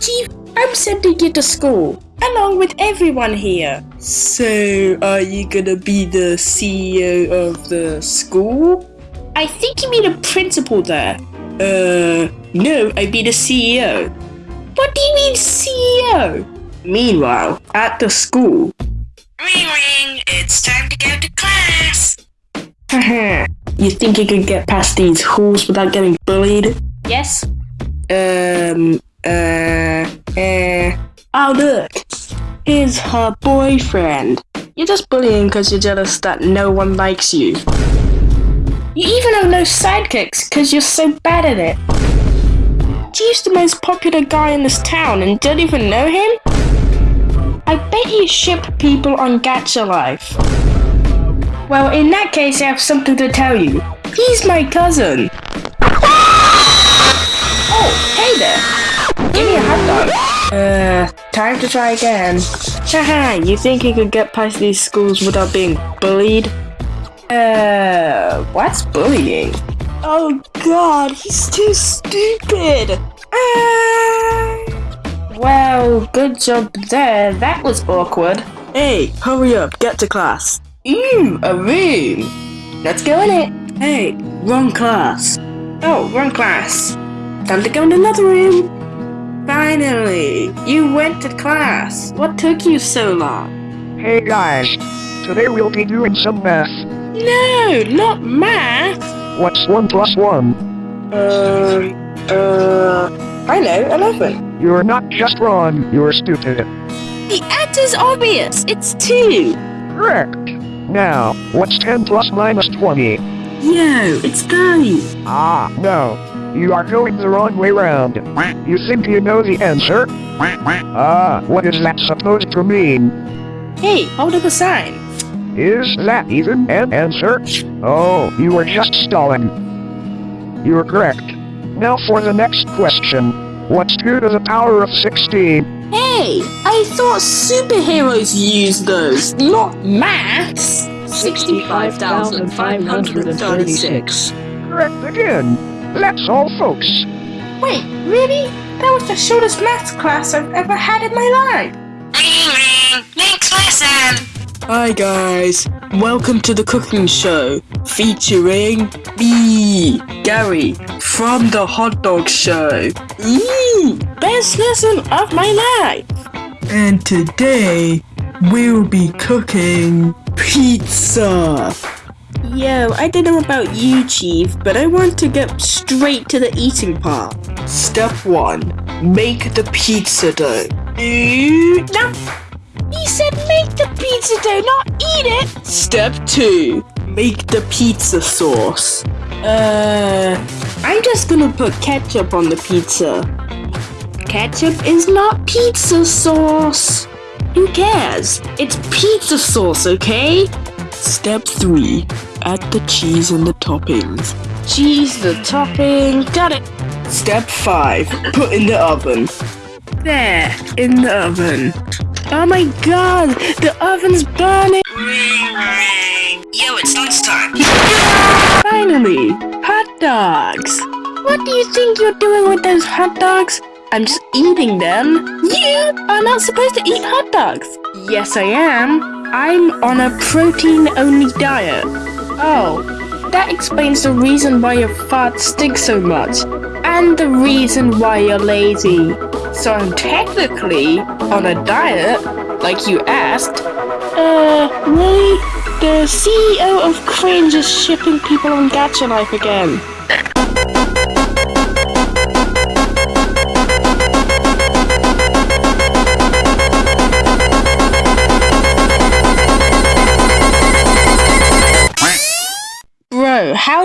Chief, I'm sending you to school, along with everyone here. So, are you gonna be the CEO of the school? I think you mean a principal there. Uh, no, I mean a CEO. What do you mean CEO? Meanwhile, at the school. Ring ring, it's time to go to class. Haha, you think you could get past these halls without getting bullied? Yes. Um, uh, uh. Oh, look. Here's her boyfriend. You're just bullying because you're jealous that no one likes you. You even have no sidekicks because you're so bad at it. Chief's the most popular guy in this town and don't even know him? I bet you ship people on Gacha Life. Well, in that case, I have something to tell you. He's my cousin. Uh, time to try again. Haha, you think you could get past these schools without being bullied? Uh, what's bullying? Oh god, he's too stupid! Ah. Well, good job there. That was awkward. Hey, hurry up, get to class. Ooh, a room. Let's go in it. Hey, wrong class. Oh, wrong class. Time to go in another room. Finally, you went to class. What took you so long? Hey guys, today we'll be doing some math. No, not math. What's 1 plus 1? Uh, uh, I know, 11. You're not just wrong, you're stupid. The answer's obvious. It's 2. Correct. Now, what's 10 plus minus 20? Yo, it's 30. Ah, no. You are going the wrong way round. You think you know the answer? Ah, what is that supposed to mean? Hey, hold up a sign. Is that even an answer? Oh, you were just stalling. You're correct. Now for the next question. What's 2 to the power of 16? Hey, I thought superheroes use those, not maths. 65,536. Correct again. That's all, folks. Wait, really? That was the shortest maths class I've ever had in my life. Ring ring, next lesson. Hi guys, welcome to the cooking show featuring me, Gary, from the hot dog show. Ooh, best lesson of my life. And today we'll be cooking pizza. Yo, I don't know about you, Chief, but I want to get straight to the eating part. Step 1. Make the pizza dough. Ooh, no. He said make the pizza dough, not eat it! Step 2. Make the pizza sauce. Uh, I'm just gonna put ketchup on the pizza. Ketchup is not pizza sauce. Who cares? It's pizza sauce, okay? Step 3. Add the cheese and the toppings. Cheese, the topping, got it. Step 5. Put in the oven. There, in the oven. Oh my god, the oven's burning! Ring ring. Yo, it's lunchtime. Finally, hot dogs! What do you think you're doing with those hot dogs? I'm just eating them. You are not supposed to eat hot dogs. Yes, I am. I'm on a protein-only diet. Oh, that explains the reason why your farts stink so much. And the reason why you're lazy. So I'm technically on a diet, like you asked. Uh, really? The CEO of Cringe is shipping people on Gacha Life again.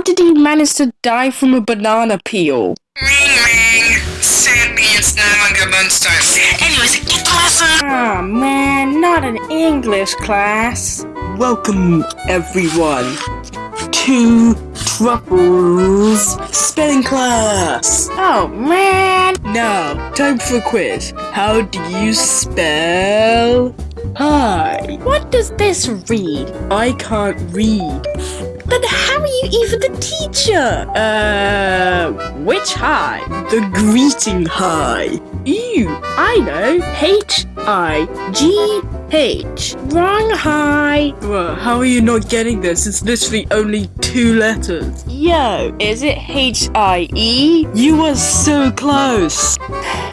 How did he manage to die from a banana peel? Ring ring. Sadly, it's no longer lunchtime. Anyways, get the lesson. Ah man, not an English class. Welcome everyone to Truffles spelling class. Oh man. Now, time for a quiz. How do you spell hi? What does this read? I can't read. Then how are you even the teacher? Uh, which high? The greeting high. Ew, I know. H I G H. Wrong high. Bruh, how are you not getting this? It's literally only two letters. Yo, is it H I E? You were so close.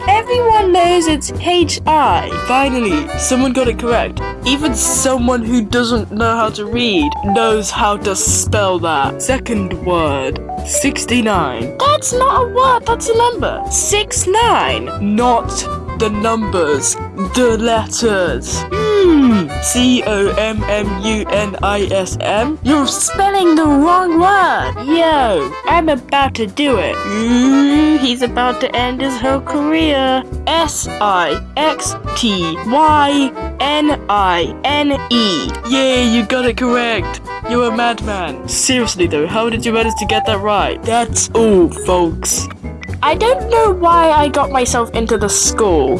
Everyone knows it's H I. Finally, someone got it correct. Even someone who doesn't know how to read knows how to spell that. Second word. 69. That's not a word, that's a number. 69. Not the numbers, the letters. Hmm. C O M M U N I S M? You're spelling the wrong word. Yo, I'm about to do it. He's about to end his whole career. S I X T Y N I N E. Yay, you got it correct. You're a madman. Seriously though, how did you manage to get that right? That's all, folks. I don't know why I got myself into the school.